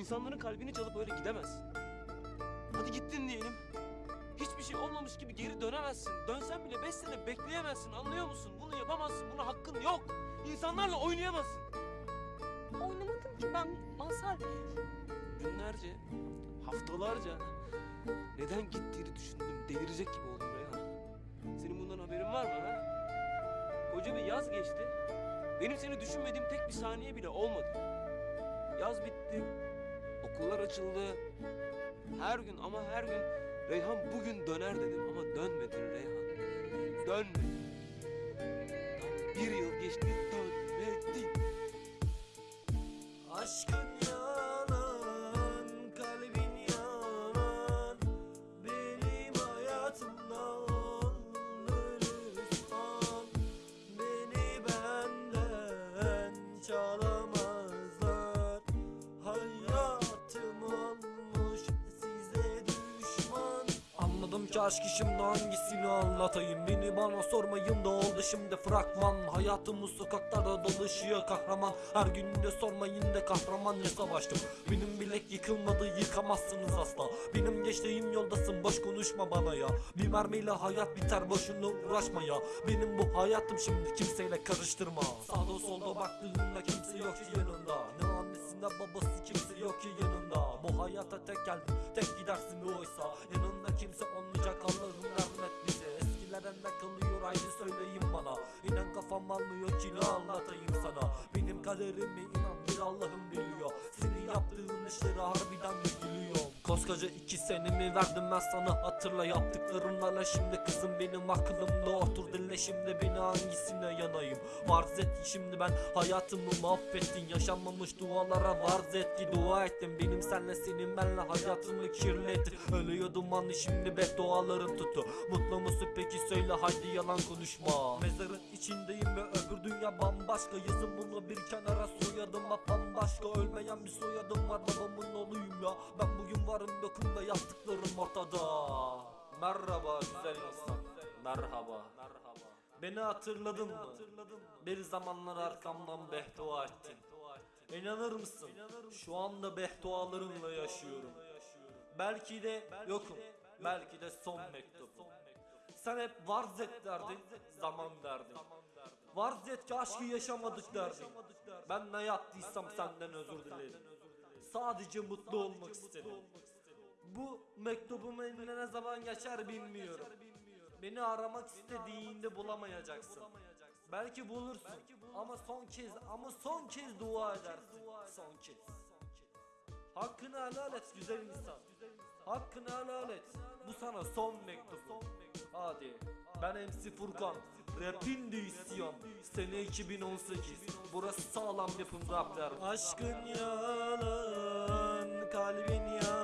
İnsanların kalbini çalıp öyle gidemezsin. Hadi gittin diyelim. Hiçbir şey olmamış gibi geri dönemezsin. Dönsen bile beş sene bekleyemezsin anlıyor musun? Bunu yapamazsın. Buna hakkın yok. İnsanlarla oynayamazsın. Oynamadım ki ben Mazhar. Günlerce, haftalarca neden gittiğini düşündüm. Delirecek gibi oldum Reyhan. Senin bundan haberin var mı ha? Koca bir yaz geçti. Benim seni düşünmediğim tek bir saniye bile olmadı. Yaz bitti. Okullar açıldı. Her gün ama her gün Reyhan bugün döner dedim ama dönmedin Reyhan. Dönmedin. Tam bir yıl geçti Aşkı şimdi hangisini anlatayım? Beni bana sormayın da oldu şimdi fragman. Hayatımız sokaklarda dolaşıyor kahraman. Her gün de sormayın da kahraman. Ne savaştım? Benim bilek yıkılmadı yıkamazsınız asla. Benim geçtiğim yoldasın boş konuşma bana ya. Bir mermiyle hayat biter boşuna uğraşma ya. Benim bu hayatım şimdi kimseyle karıştırma. Sağda solda baktığında kimse yok ki yanında Ne annesi ne babası kimse yok ki yanında Bu hayata tek geldin tek gidersin oysa. Yanında kimse olmayacak Allah'ım rahmet bize. Eskilerden ne kalıyor haydi söyleyin bana. İnan kafam almıyor ki ne anlatayım sana. Benim kaderimi inan bir Allah'ım biliyor. Senin yaptığın işleri harbiden mi gülüyor Koskoca iki senemi verdim ben sana. Hatırla yaptıklarımlarla. Şimdi kızım benim aklımda. Otur dinle şimdi beni hangisine yanayım? Varz et şimdi ben hayatımı mahvettin. Yaşanmamış dualara varz et ki dua ettim benim senle senin benle hayatımı kirlettin. Ölüyordum anı şimdi beddualarım tuttu Mutlu musun peki? Söyle haydi yalan konuşma. Mezarın içindeyim ve öbür dünya bambaşka. Yazın bunu bir kenara soyadıma bambaşka. Ölmeyen bir soyadım var. Babamın oğluyum ya. Ben Merhaba güzel insan. Merhaba. Beni hatırladın mı? Bir zamanlar arkamdan behdua ettin. İnanır mısın? Şu anda behdualarınla yaşıyorum. Belki de yokum. Belki de son mektubum. Sen hep varz et derdin Zaman derdin. Varz et ki aşkı yaşamadık derdin. Ben ne yaptıysam senden özür dilerim. Sadece mutlu olmak istedim Bu mektubumun eline ne zaman geçer bilmiyorum. Beni aramak istediğinde bulamayacaksın. Belki bulursun. Ama son kez ama son kez dua edersin. Son kez. Hakkını helal et güzel insan. Hakkını helal et. Bu sana son mektup Hadi ben MC Furkan. Rapin de isyan. Sene 2018 Burası sağlam yapım rapler Aşkın yalan Kalbin yalan